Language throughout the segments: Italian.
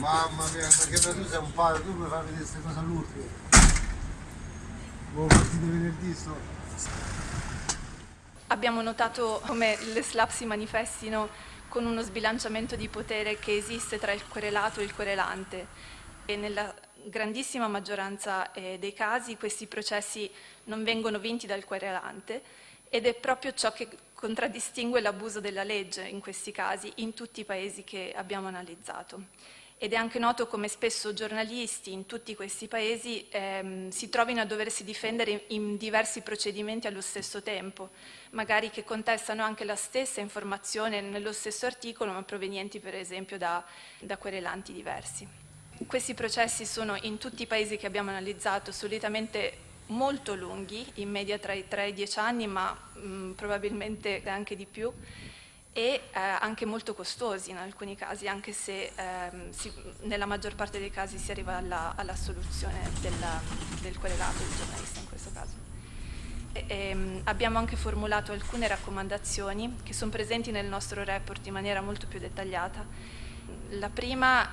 Mamma mia, che tu sei un padre, tu mi fai vedere queste cose all'ultimo. Buon partito venerdì sto. Abbiamo notato come le slap si manifestino con uno sbilanciamento di potere che esiste tra il querelato e il querelante e nella grandissima maggioranza eh, dei casi questi processi non vengono vinti dal querelante ed è proprio ciò che contraddistingue l'abuso della legge in questi casi in tutti i paesi che abbiamo analizzato. Ed è anche noto come spesso giornalisti in tutti questi paesi ehm, si trovino a doversi difendere in diversi procedimenti allo stesso tempo, magari che contestano anche la stessa informazione nello stesso articolo, ma provenienti per esempio da, da querelanti diversi. Questi processi sono in tutti i paesi che abbiamo analizzato solitamente molto lunghi, in media tra i 3 e i 10 anni, ma mh, probabilmente anche di più, e eh, anche molto costosi in alcuni casi, anche se ehm, si, nella maggior parte dei casi si arriva alla, alla soluzione della, del querelato del giornalista in questo caso. E, ehm, abbiamo anche formulato alcune raccomandazioni che sono presenti nel nostro report in maniera molto più dettagliata. La prima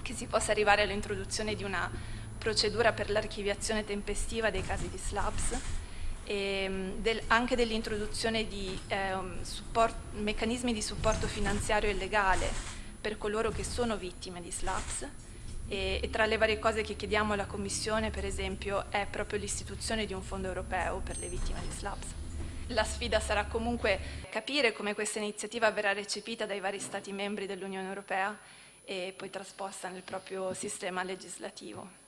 che si possa arrivare all'introduzione di una procedura per l'archiviazione tempestiva dei casi di SLAPS e mm, del, anche dell'introduzione di eh, support, meccanismi di supporto finanziario e legale per coloro che sono vittime di SLAPS e, e tra le varie cose che chiediamo alla Commissione per esempio è proprio l'istituzione di un fondo europeo per le vittime di SLAPS. La sfida sarà comunque capire come questa iniziativa verrà recepita dai vari Stati membri dell'Unione Europea e poi trasposta nel proprio sistema legislativo.